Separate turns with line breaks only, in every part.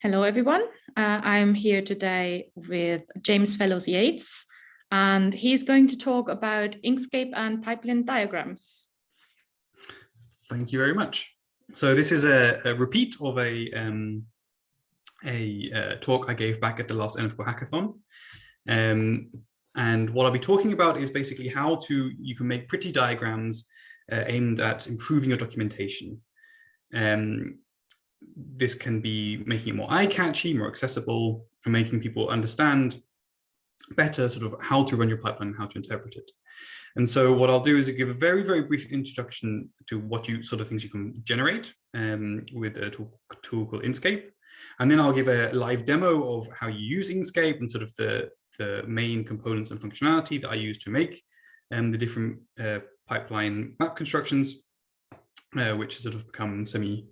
Hello, everyone. Uh, I'm here today with James Fellows Yates, and he's going to talk about Inkscape and pipeline diagrams.
Thank you very much. So this is a, a repeat of a, um, a uh, talk I gave back at the last NF Core hackathon. Um, and what I'll be talking about is basically how to you can make pretty diagrams uh, aimed at improving your documentation. Um, this can be making it more eye-catchy, more accessible, and making people understand better sort of how to run your pipeline and how to interpret it. And so what I'll do is give a very, very brief introduction to what you sort of things you can generate um, with a tool, tool, called Inkscape. And then I'll give a live demo of how you use Inkscape and sort of the, the main components and functionality that I use to make um, the different uh, pipeline map constructions, uh, which sort of become semi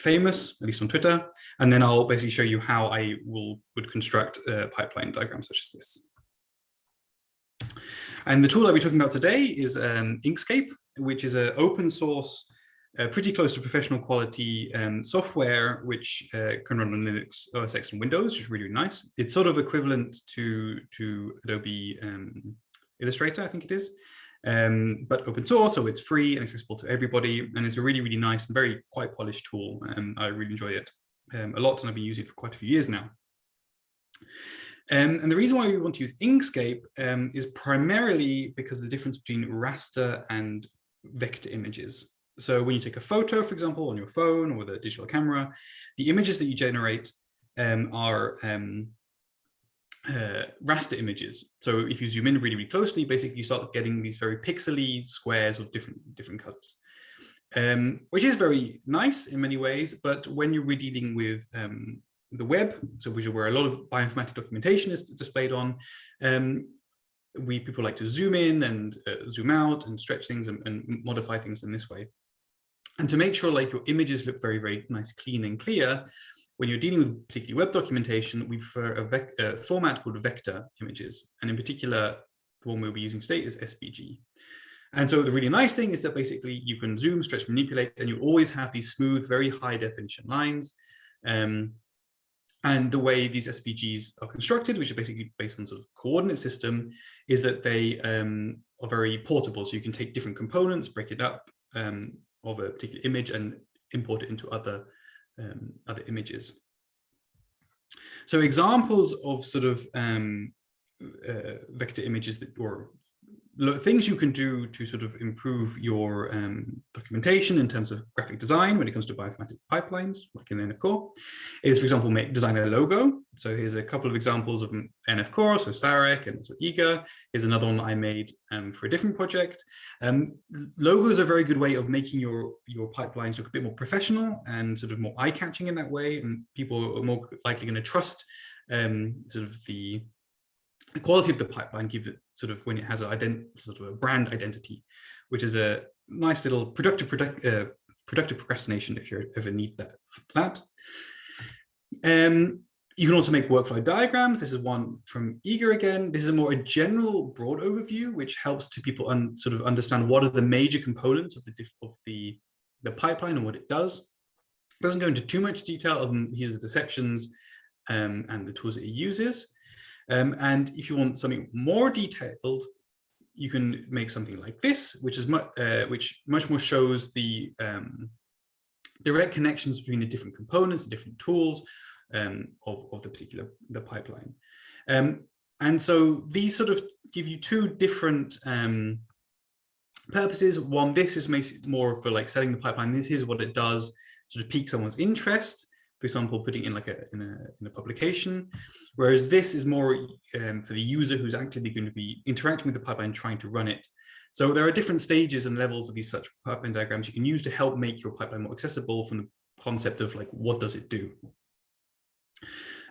famous, at least on Twitter. And then I'll basically show you how I will would construct a pipeline diagram such as this. And the tool that we're talking about today is um, Inkscape, which is an open source, uh, pretty close to professional quality um, software, which uh, can run on Linux, OS X and Windows, which is really, really nice. It's sort of equivalent to, to Adobe um, Illustrator, I think it is um, but open source, so it's free and accessible to everybody. And it's a really, really nice and very quite polished tool. And I really enjoy it um, a lot, and I've been using it for quite a few years now. Um, and the reason why we want to use Inkscape um, is primarily because of the difference between raster and vector images. So when you take a photo, for example, on your phone or with a digital camera, the images that you generate um, are um, uh, raster images. So if you zoom in really, really closely, basically you start getting these very pixely squares of different different colors, um, which is very nice in many ways. But when you're dealing with um, the web, so which is where a lot of bioinformatic documentation is displayed on, um, we people like to zoom in and uh, zoom out and stretch things and, and modify things in this way. And to make sure like your images look very, very nice, clean and clear, when you're dealing with particularly web documentation, we prefer a, a, format called vector images. And in particular, the one we'll be using today is SVG. And so the really nice thing is that basically you can zoom, stretch, manipulate, and you always have these smooth, very high definition lines. Um, and the way these SVGs are constructed, which are basically based on sort of coordinate system, is that they um, are very portable. So you can take different components, break it up um, of a particular image and import it into other um, other images. So examples of sort of um, uh, vector images that or things you can do to sort of improve your um, documentation in terms of graphic design when it comes to bioinformatic pipelines, like in NF Core, is, for example, make design a logo. So here's a couple of examples of NF Core, so Sarek and so Eager. Here's another one I made um, for a different project. Um, logos are a very good way of making your, your pipelines look a bit more professional and sort of more eye-catching in that way. And people are more likely going to trust um, sort of the the quality of the pipeline gives it sort of when it has a sort of a brand identity, which is a nice little productive product, uh, productive procrastination if you ever need that. that. Um, you can also make workflow diagrams. This is one from Eager again. This is a more a general broad overview, which helps to people sort of understand what are the major components of the of the the pipeline and what it does. It doesn't go into too much detail. Other than these are the sections um, and the tools that it uses. Um, and if you want something more detailed, you can make something like this, which is much, uh, which much more shows the um, direct connections between the different components, the different tools um, of, of the particular the pipeline. Um, and so these sort of give you two different um, purposes. One, this is more for like setting the pipeline. This is what it does, sort of pique someone's interest for example, putting in like a in a, in a publication, whereas this is more um, for the user who's actively going to be interacting with the pipeline, trying to run it. So there are different stages and levels of these such pipeline diagrams you can use to help make your pipeline more accessible from the concept of like, what does it do?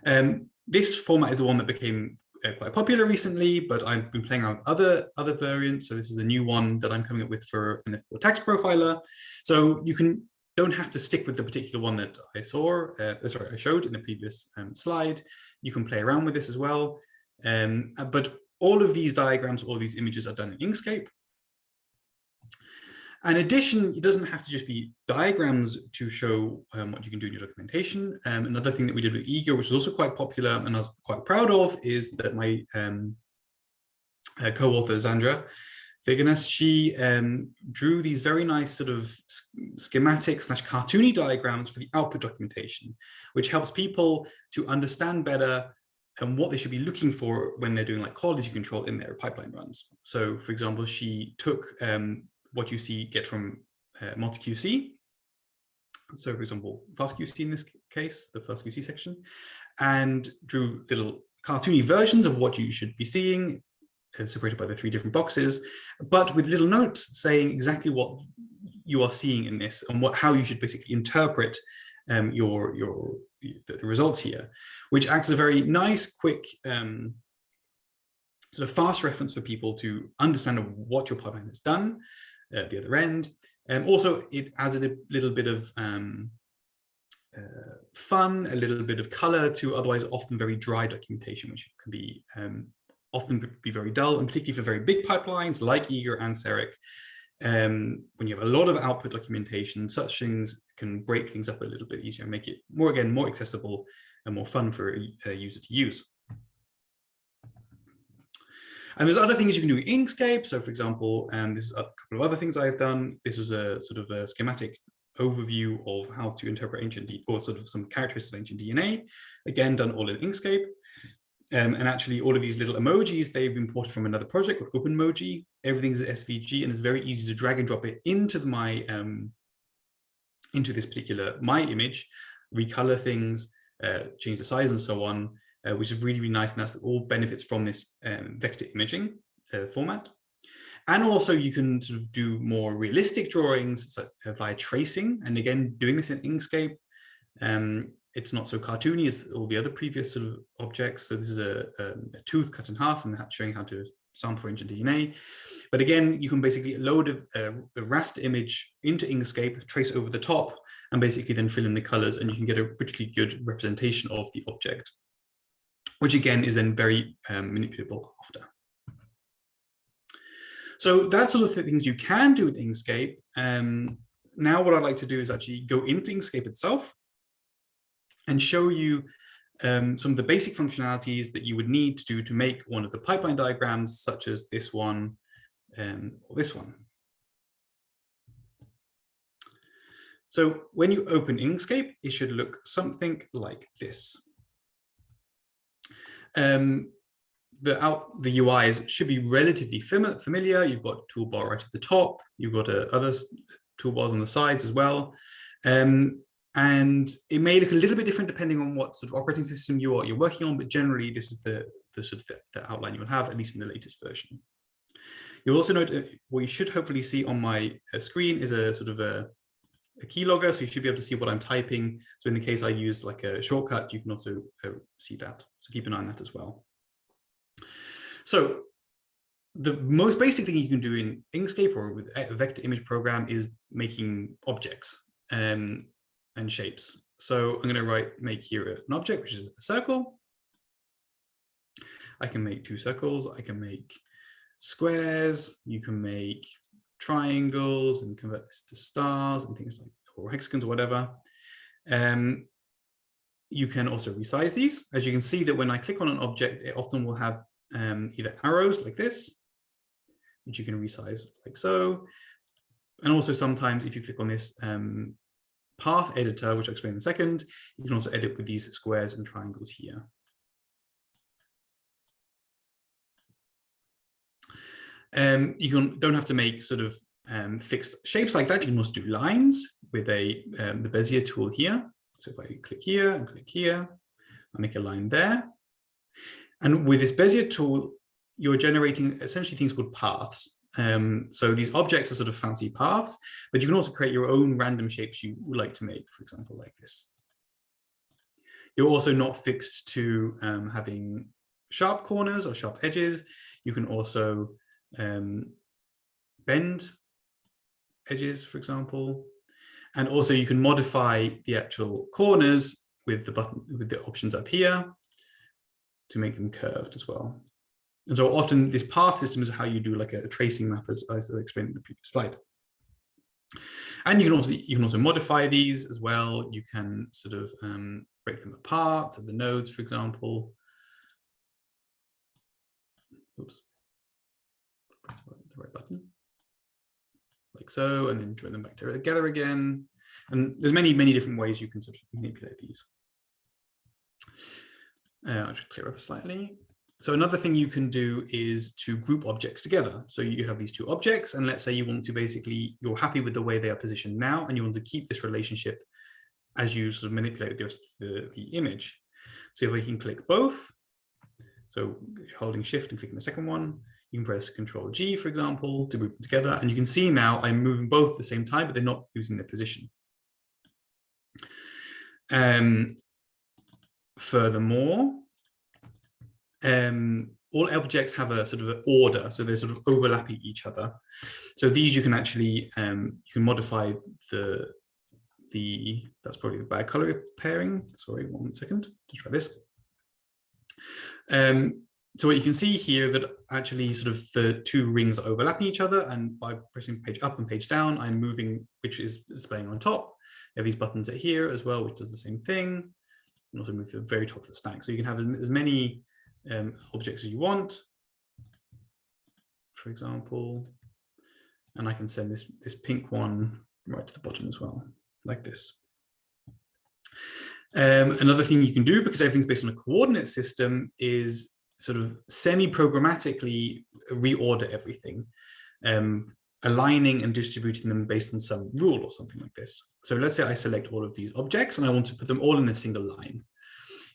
Um, this format is the one that became uh, quite popular recently, but I've been playing around with other other variants. So this is a new one that I'm coming up with for NF Core tax profiler. So you can don't have to stick with the particular one that I saw, uh, sorry, I showed in the previous um, slide. You can play around with this as well. Um, uh, but all of these diagrams, all these images are done in Inkscape. In addition, it doesn't have to just be diagrams to show um, what you can do in your documentation. Um, another thing that we did with Eager, which is also quite popular and I was quite proud of, is that my um, uh, co-author Zandra Fagernäs, she um, drew these very nice sort of schematic slash cartoony diagrams for the output documentation, which helps people to understand better and what they should be looking for when they're doing like quality control in their pipeline runs. So for example, she took um, what you see get from uh, MultiQC. So for example, FastQC in this case, the FastQC section, and drew little cartoony versions of what you should be seeing separated by the three different boxes, but with little notes saying exactly what you are seeing in this and what how you should basically interpret um, your your the, the, results here, which acts as a very nice, quick, um, sort of fast reference for people to understand what your pipeline has done at the other end. And um, also it adds a little bit of um, uh, fun, a little bit of color to otherwise often very dry documentation, which can be um, often be very dull, and particularly for very big pipelines like Eager and Sarek. Um, when you have a lot of output documentation, such things can break things up a little bit easier and make it more, again, more accessible and more fun for a, a user to use. And there's other things you can do in Inkscape. So for example, and um, this is a couple of other things I've done. This was a sort of a schematic overview of how to interpret ancient D or sort of some characteristics of ancient DNA, again, done all in Inkscape. Um, and actually all of these little emojis, they've been ported from another project called OpenMoji. Everything's SVG and it's very easy to drag and drop it into my um, into this particular my image, recolor things, uh, change the size and so on, uh, which is really, really nice. And that's all benefits from this um, vector imaging uh, format. And also you can sort of do more realistic drawings so, uh, via tracing. And again, doing this in Inkscape, um, it's not so cartoony as all the other previous sort of objects. So this is a, a, tooth cut in half and showing how to sample ancient DNA. But again, you can basically load a, a, raster image into Inkscape, trace over the top, and basically then fill in the colors, and you can get a particularly good representation of the object, which again is then very um, manipulable after. So that's sort of the things you can do with Inkscape. Um, now what I'd like to do is actually go into Inkscape itself and show you um, some of the basic functionalities that you would need to do to make one of the pipeline diagrams, such as this one um, or this one. So when you open Inkscape, it should look something like this. Um, the out the should be relatively familiar. You've got toolbar right at the top. You've got uh, other toolbars on the sides as well. Um, and it may look a little bit different depending on what sort of operating system you are you're working on, but generally this is the, the sort of the, the outline you will have, at least in the latest version. You'll also note what you should hopefully see on my uh, screen is a sort of a, a keylogger, so you should be able to see what I'm typing. So in the case I use like a shortcut, you can also uh, see that. So keep an eye on that as well. So the most basic thing you can do in Inkscape or with a vector image program is making objects. Um, and shapes. So I'm going to write make here an object, which is a circle. I can make two circles. I can make squares. You can make triangles and convert this to stars and things like or hexagons or whatever. Um, you can also resize these. As you can see that when I click on an object, it often will have um, either arrows like this, which you can resize like so. And also sometimes if you click on this, um, path editor, which I'll explain in a second, you can also edit with these squares and triangles here. Um, you can, don't have to make sort of um, fixed shapes like that. You can also do lines with a um, the Bezier tool here. So if I click here and click here, I make a line there. And with this Bezier tool, you're generating essentially things called paths. Um, so these objects are sort of fancy paths, but you can also create your own random shapes you would like to make, for example, like this. You're also not fixed to um, having sharp corners or sharp edges. You can also um, bend edges, for example. And also you can modify the actual corners with the button with the options up here to make them curved as well. And so often this path system is how you do like a tracing map as, as I explained in the previous slide. And you can also you can also modify these as well. You can sort of um, break them apart, the nodes, for example. Oops, press the right button, like so, and then join them back together again. And there's many, many different ways you can sort of manipulate these. Uh, I'll just clear up slightly. So another thing you can do is to group objects together. So you have these two objects, and let's say you want to basically, you're happy with the way they are positioned now, and you want to keep this relationship as you sort of manipulate the, the, the image. So if we can click both, so holding shift and clicking the second one, you can press Control G, for example, to group them together. And you can see now I'm moving both at the same time, but they're not losing their position. Um, furthermore, um, all objects have a sort of an order, so they're sort of overlapping each other. So these you can actually um, you can modify the the that's probably the bad color pairing. Sorry, one second. Let's try this. Um, so what you can see here that actually sort of the two rings are overlapping each other, and by pressing page up and page down, I'm moving which is displaying on top. You have these buttons at here as well, which does the same thing. And also move to the very top of the stack. So you can have as many um, objects you want, for example, and I can send this, this pink one right to the bottom as well, like this. Um, another thing you can do, because everything's based on a coordinate system, is sort of semi-programmatically reorder everything, um, aligning and distributing them based on some rule or something like this. So let's say I select all of these objects and I want to put them all in a single line.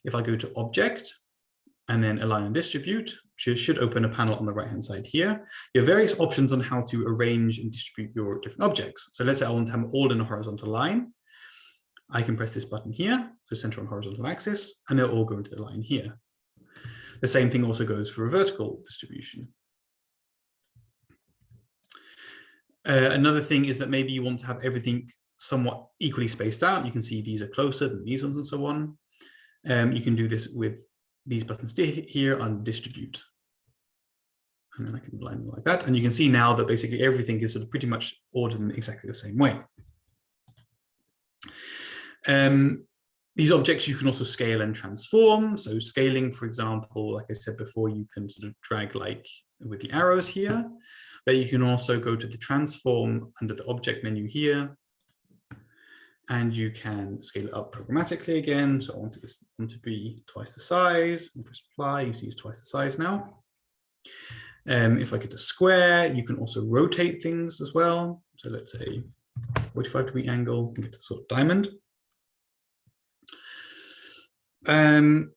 If I go to object and then align and distribute, which should open a panel on the right hand side here. You have various options on how to arrange and distribute your different objects. So let's say I want them all in a horizontal line. I can press this button here, so center on horizontal axis, and they'll all go into the line here. The same thing also goes for a vertical distribution. Uh, another thing is that maybe you want to have everything somewhat equally spaced out. You can see these are closer than these ones and so on. Um, you can do this with these buttons here on distribute. And then I can align them like that. And you can see now that basically everything is sort of pretty much ordered in exactly the same way. Um, these objects you can also scale and transform. So scaling, for example, like I said before, you can sort of drag like with the arrows here, but you can also go to the transform under the object menu here and you can scale it up programmatically again. So I want this want to be twice the size and press apply. You see it's twice the size now. Um, if I get a square, you can also rotate things as well. So let's say 45 degree angle get a sort of diamond. Um,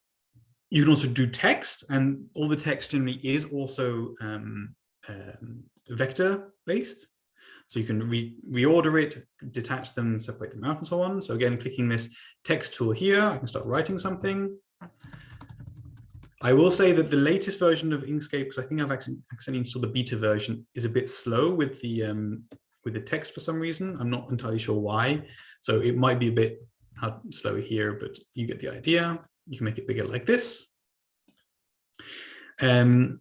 you can also do text and all the text generally is also um, um, vector based. So you can re reorder it, detach them, separate them out and so on. So again, clicking this text tool here, I can start writing something. I will say that the latest version of Inkscape, because I think I've accidentally installed the beta version, is a bit slow with the um, with the text for some reason. I'm not entirely sure why. So it might be a bit slow here, but you get the idea. You can make it bigger like this. Um,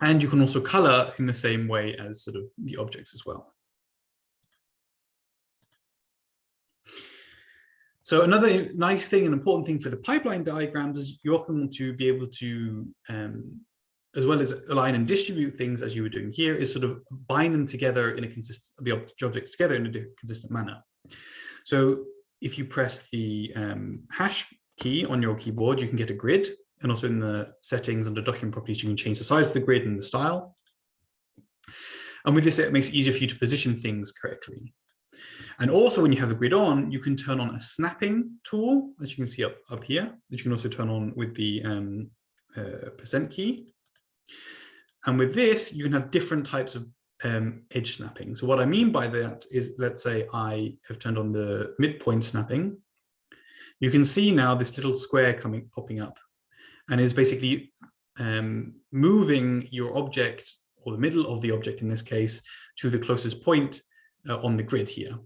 and you can also color in the same way as sort of the objects as well. So another nice thing and important thing for the pipeline diagrams is you often want to be able to, um, as well as align and distribute things as you were doing here, is sort of bind them together in a consistent, the objects together in a consistent manner. So if you press the um, hash key on your keyboard, you can get a grid and also in the settings under document properties, you can change the size of the grid and the style. And with this, it makes it easier for you to position things correctly. And also when you have the grid on, you can turn on a snapping tool that you can see up, up here, that you can also turn on with the um, uh, percent key. And with this, you can have different types of um, edge snapping. So what I mean by that is, let's say I have turned on the midpoint snapping. You can see now this little square coming popping up and is basically um, moving your object or the middle of the object in this case to the closest point uh, on the grid here.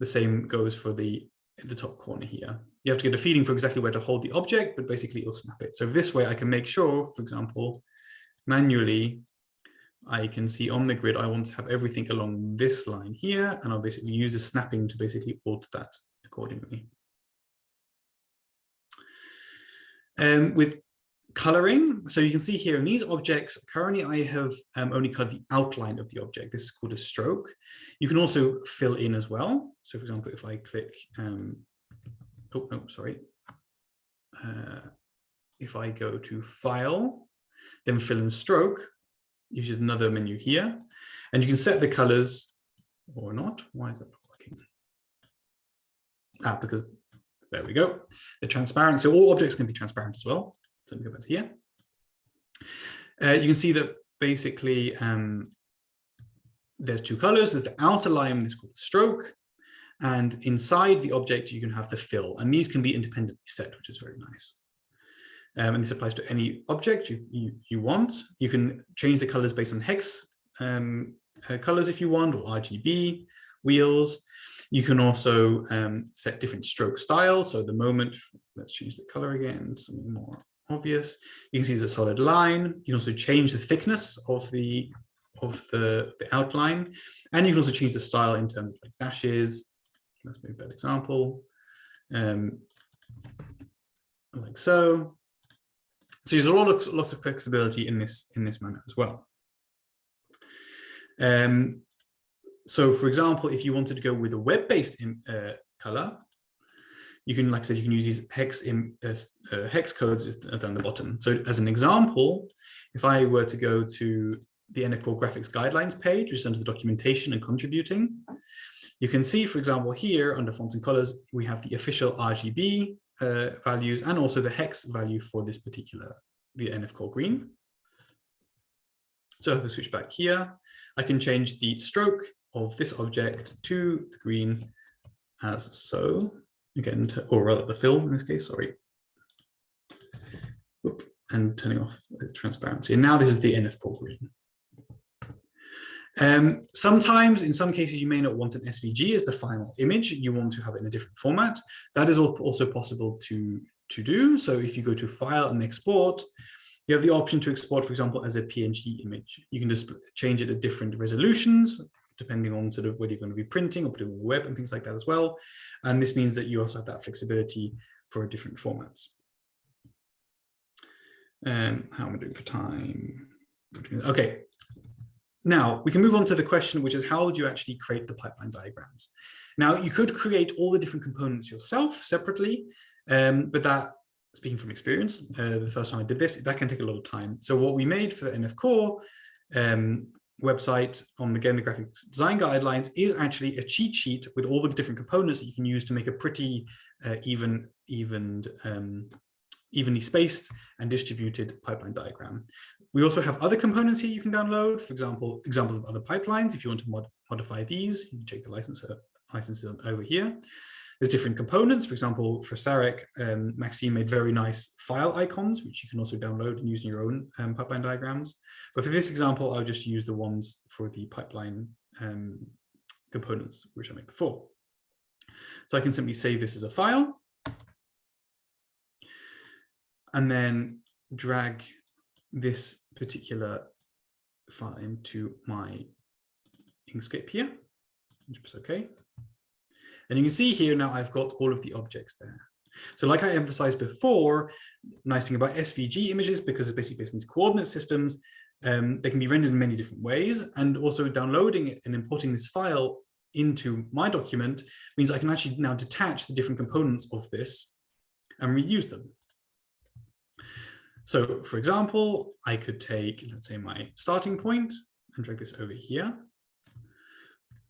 The same goes for the the top corner here. You have to get a feeling for exactly where to hold the object, but basically it'll snap it. So this way I can make sure, for example, manually, I can see on the grid, I want to have everything along this line here, and I'll basically use the snapping to basically alter that accordingly. Um, with coloring, so you can see here in these objects, currently I have um, only colored the outline of the object. This is called a stroke. You can also fill in as well. So for example, if I click, um, oh, no, sorry. Uh, if I go to File, then Fill in Stroke, use another menu here, and you can set the colors or not. Why is that not working? Ah, because there we go. The transparent. So all objects can be transparent as well. So let me go back to here. Uh, you can see that basically um, there's two colors. There's the outer line, this is called the stroke, and inside the object you can have the fill, and these can be independently set, which is very nice. Um, and this applies to any object you, you, you want. You can change the colors based on hex um, uh, colors if you want, or RGB, wheels. You can also um, set different stroke styles. So the moment, let's change the color again, something more obvious. You can see it's a solid line. You can also change the thickness of the of the, the outline. And you can also change the style in terms of like dashes. Let's make better example. Um, like so. So there's a lot of lots of flexibility in this in this manner as well. Um, so for example, if you wanted to go with a web-based uh, color, you can, like I said, you can use these hex in, uh, uh, hex codes down the bottom. So as an example, if I were to go to the NF Core graphics guidelines page, which is under the documentation and contributing, you can see, for example, here under fonts and colors, we have the official RGB uh, values and also the hex value for this particular, the NF core green. So if I switch back here, I can change the stroke of this object to the green as so, again, or rather the fill in this case, sorry. Oop, and turning off the transparency. And now this is the NF core green. Um, sometimes, in some cases, you may not want an SVG as the final image. You want to have it in a different format. That is also possible to, to do. So if you go to File and Export, you have the option to export, for example, as a PNG image. You can just change it at different resolutions, depending on sort of whether you're going to be printing or putting on the web and things like that as well. And this means that you also have that flexibility for different formats. Um, how am I doing for time? Okay, now we can move on to the question, which is how would you actually create the pipeline diagrams? Now you could create all the different components yourself separately, um, but that, speaking from experience, uh, the first time I did this, that can take a lot of time. So what we made for the NF Core um, website on the Game the graphics design guidelines is actually a cheat sheet with all the different components that you can use to make a pretty uh, even even um, evenly spaced and distributed pipeline diagram. We also have other components here you can download, for example, examples of other pipelines. If you want to mod modify these, you can check the licenser, licenses over here. There's different components. For example, for Sarek, um, Maxime made very nice file icons, which you can also download and use in your own um, pipeline diagrams. But for this example, I'll just use the ones for the pipeline um, components, which I made before. So I can simply save this as a file and then drag this particular file into my Inkscape here, which okay. And you can see here now I've got all of the objects there. So like I emphasized before, nice thing about SVG images, because it's basically based on coordinate systems, um, they can be rendered in many different ways. And also downloading it and importing this file into my document means I can actually now detach the different components of this and reuse them. So for example, I could take, let's say my starting point and drag this over here.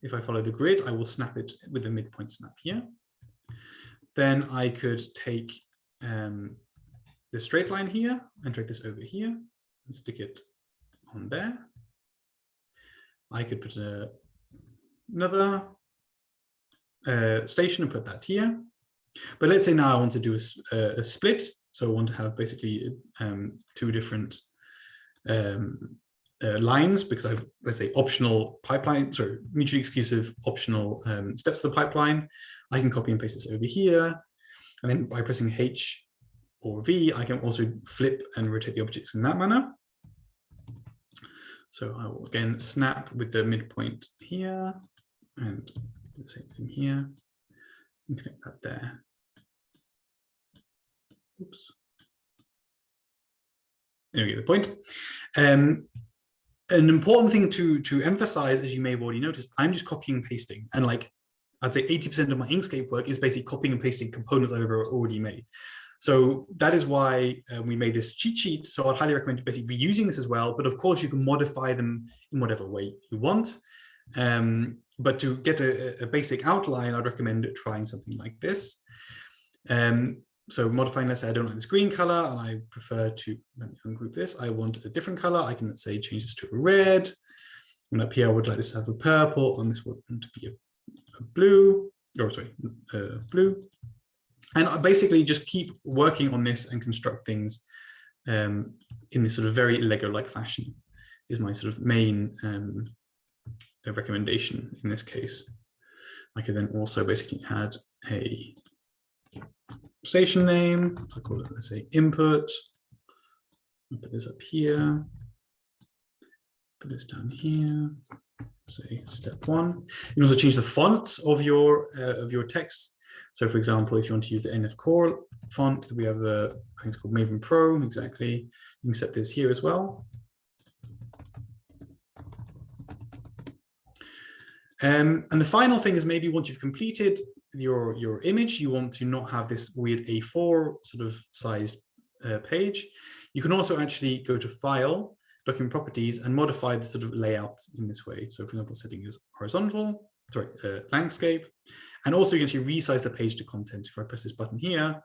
If I follow the grid, I will snap it with a midpoint snap here. Then I could take um, the straight line here and drag this over here and stick it on there. I could put a, another uh, station and put that here. But let's say now I want to do a, a split so I want to have basically um, two different um, uh, lines because I've, let's say, optional pipeline, sorry, mutually exclusive optional um, steps of the pipeline. I can copy and paste this over here. And then by pressing H or V, I can also flip and rotate the objects in that manner. So I will again snap with the midpoint here and the same thing here and connect that there. Oops. There we go, the point. Um, an important thing to to emphasize, as you may have already noticed, I'm just copying and pasting, and like I'd say 80% of my Inkscape work is basically copying and pasting components I've already made. So that is why uh, we made this cheat sheet. So I'd highly recommend basically reusing this as well. But of course, you can modify them in whatever way you want. Um, but to get a, a, basic outline, I'd recommend trying something like this. Um, so modifying, let's say I don't like this green color and I prefer to ungroup this. I want a different color. I can, say, change this to a red. And up here, I would like this to have a purple and this would to be a, a blue, or sorry, uh, blue. And I basically just keep working on this and construct things um, in this sort of very Lego-like fashion is my sort of main um, recommendation in this case. I could then also basically add a station name. I call it, let's say, input. I'll put this up here. Put this down here. Say step one. You can also change the font of your uh, of your text. So, for example, if you want to use the NF Core font, we have the I think it's called Maven Pro. Exactly. You can set this here as well. Um, and the final thing is maybe once you've completed your, your image, you want to not have this weird A4 sort of sized uh, page. You can also actually go to File, Document Properties, and modify the sort of layout in this way. So for example, setting is horizontal, sorry, uh, landscape. And also you can actually resize the page to content. If I press this button here,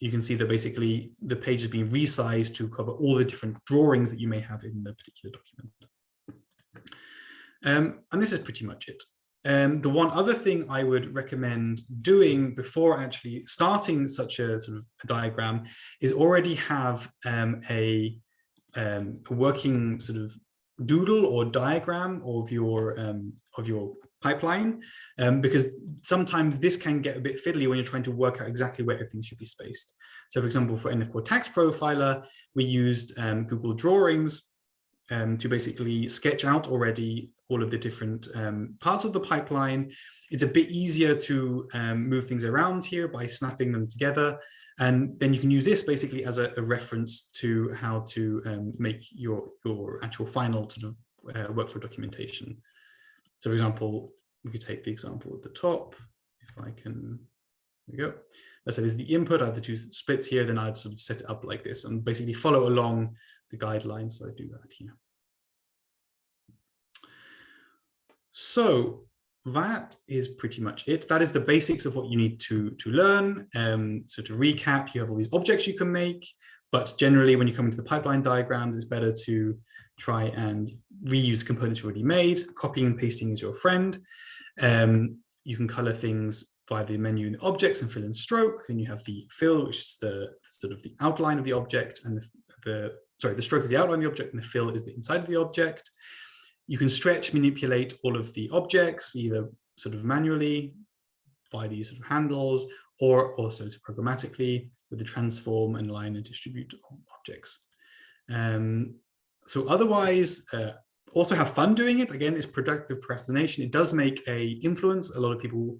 you can see that basically the page is being resized to cover all the different drawings that you may have in the particular document. Um, and this is pretty much it. Um, the one other thing I would recommend doing before actually starting such a sort of a diagram is already have um, a, um, a, working sort of doodle or diagram of your um, of your pipeline, um, because sometimes this can get a bit fiddly when you're trying to work out exactly where everything should be spaced. So for example, for NF Core Tax Profiler, we used um, Google Drawings um, to basically sketch out already all of the different um, parts of the pipeline. It's a bit easier to um, move things around here by snapping them together. And then you can use this basically as a, a reference to how to um, make your, your actual final sort of uh, workflow documentation. So for example, we could take the example at the top, if I can, there we go. Let's say there's the input, I have the two splits here, then I'd sort of set it up like this and basically follow along the guidelines. So I do that here. So that is pretty much it. That is the basics of what you need to, to learn. Um, so to recap, you have all these objects you can make, but generally when you come into the pipeline diagrams, it's better to try and reuse components you already made. Copying and pasting is your friend. Um, you can color things via the menu in objects and fill and stroke. And you have the fill, which is the sort of the outline of the object and the, the sorry, the stroke is the outline of the object and the fill is the inside of the object. You can stretch, manipulate all of the objects, either sort of manually by these sort of handles, or also programmatically with the transform and line and distribute objects. Um, so otherwise, uh, also have fun doing it. Again, it's productive procrastination. It does make a influence. A lot of people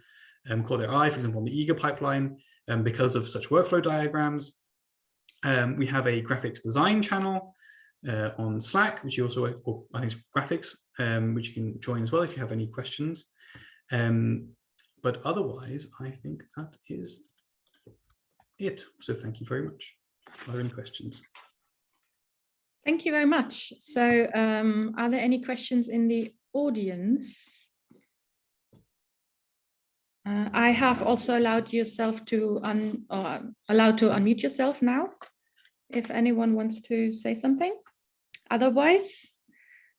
um, caught their eye, for example, on the eager pipeline, um, because of such workflow diagrams. Um, we have a graphics design channel uh, on Slack, which you also, or I think graphics, um, which you can join as well if you have any questions. Um, but otherwise, I think that is it. So thank you very much. Are there any questions?
Thank you very much. So um, are there any questions in the audience? Uh, I have also allowed yourself to un uh, allowed to unmute yourself now, if anyone wants to say something. Otherwise,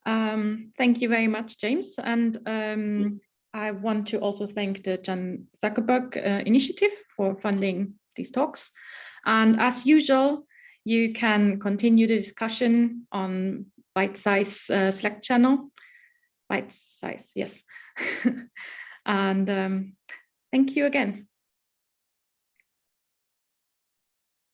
um, thank you very much, James. And um, I want to also thank the Chan Zuckerberg uh, Initiative for funding these talks. And as usual, you can continue the discussion on Bytesize uh, Slack channel. Bytesize, yes. And um, thank you again.